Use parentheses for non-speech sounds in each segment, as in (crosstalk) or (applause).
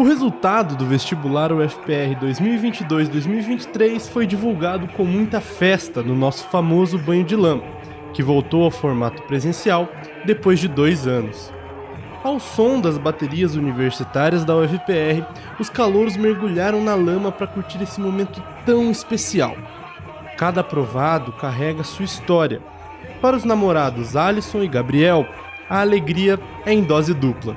O resultado do vestibular UFPR 2022-2023 foi divulgado com muita festa no nosso famoso banho de lama, que voltou ao formato presencial depois de dois anos. Ao som das baterias universitárias da UFPR, os calouros mergulharam na lama para curtir esse momento tão especial. Cada aprovado carrega sua história. Para os namorados Alisson e Gabriel, a alegria é em dose dupla.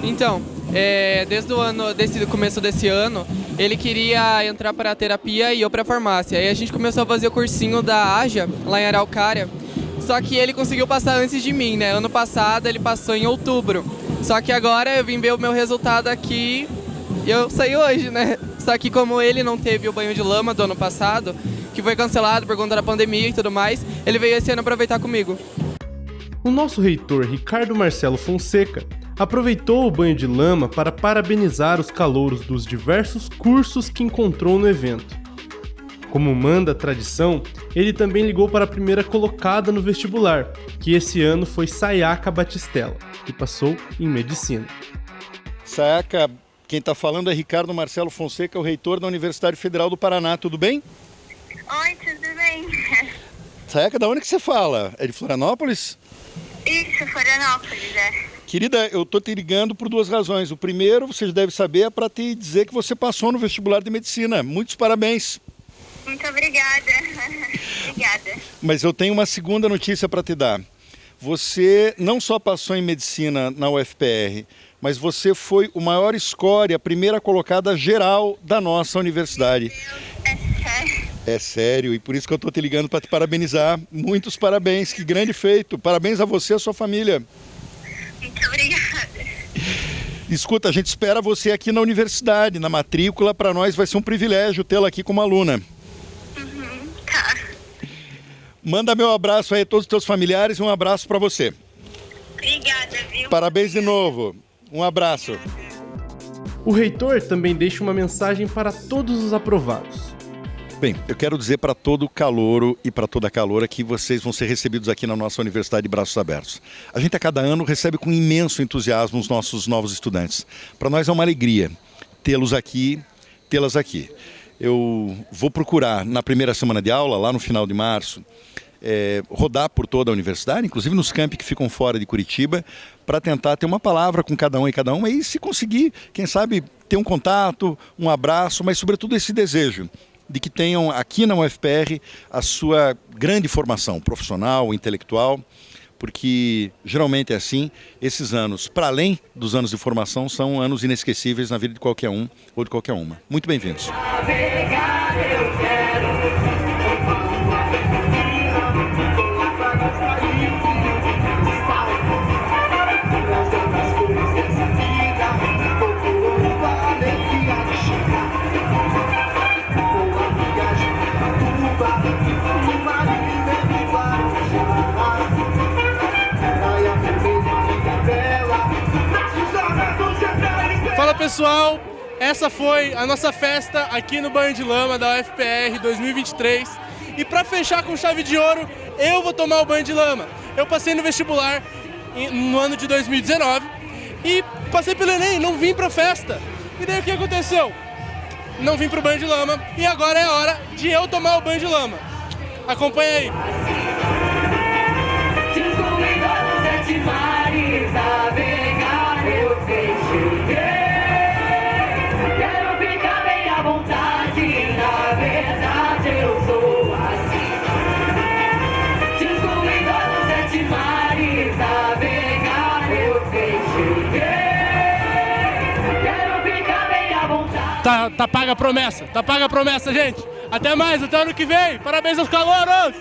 Então, é, desde o ano, desse começo desse ano, ele queria entrar para a terapia e eu para a farmácia. Aí a gente começou a fazer o cursinho da AJA, lá em Araucária. Só que ele conseguiu passar antes de mim, né? Ano passado ele passou em outubro. Só que agora eu vim ver o meu resultado aqui e eu saí hoje, né? Só que como ele não teve o banho de lama do ano passado, que foi cancelado por conta da pandemia e tudo mais, ele veio esse ano aproveitar comigo. O nosso reitor Ricardo Marcelo Fonseca aproveitou o banho de lama para parabenizar os calouros dos diversos cursos que encontrou no evento. Como manda a tradição, ele também ligou para a primeira colocada no vestibular, que esse ano foi Sayaka Batistella, que passou em medicina. Sayaka, quem está falando é Ricardo Marcelo Fonseca, o reitor da Universidade Federal do Paraná, tudo bem? Oi, tudo bem? Sayaka, da onde que você fala? É de Florianópolis? Isso, Florianópolis, é. Querida, eu tô te ligando por duas razões. O primeiro, você deve saber, é para te dizer que você passou no vestibular de medicina. Muitos parabéns. Muito obrigada. (laughs) obrigada. Mas eu tenho uma segunda notícia para te dar. Você não só passou em medicina na UFPR, mas você foi o maior score, a primeira colocada geral da nossa universidade. É sério? É sério, e por isso que eu estou te ligando para te parabenizar. Muitos parabéns, que grande feito. Parabéns a você e a sua família. Escuta, a gente espera você aqui na universidade, na matrícula. Para nós vai ser um privilégio tê-la aqui como aluna. Uhum, tá. Manda meu abraço aí a todos os teus familiares e um abraço para você. Obrigada, viu? Parabéns de novo. Um abraço. O reitor também deixa uma mensagem para todos os aprovados. Bem, eu quero dizer para todo calouro e para toda caloura que vocês vão ser recebidos aqui na nossa Universidade de Braços Abertos. A gente a cada ano recebe com imenso entusiasmo os nossos novos estudantes. Para nós é uma alegria tê-los aqui, tê-las aqui. Eu vou procurar na primeira semana de aula, lá no final de março, é, rodar por toda a universidade, inclusive nos campi que ficam fora de Curitiba, para tentar ter uma palavra com cada um e cada uma e se conseguir, quem sabe, ter um contato, um abraço, mas sobretudo esse desejo de que tenham aqui na UFPR a sua grande formação profissional, intelectual, porque geralmente é assim, esses anos, para além dos anos de formação, são anos inesquecíveis na vida de qualquer um ou de qualquer uma. Muito bem-vindos. Fala pessoal, essa foi a nossa festa aqui no Banho de Lama da UFPR 2023. E para fechar com chave de ouro, eu vou tomar o banho de lama. Eu passei no vestibular no ano de 2019 e passei pelo Enem, não vim pra festa. E daí o que aconteceu? Não vim pro banho de lama e agora é a hora de eu tomar o banho de lama. Acompanha aí. Tá, tá paga a promessa, tá paga a promessa, gente. Até mais, até ano que vem. Parabéns aos calouros!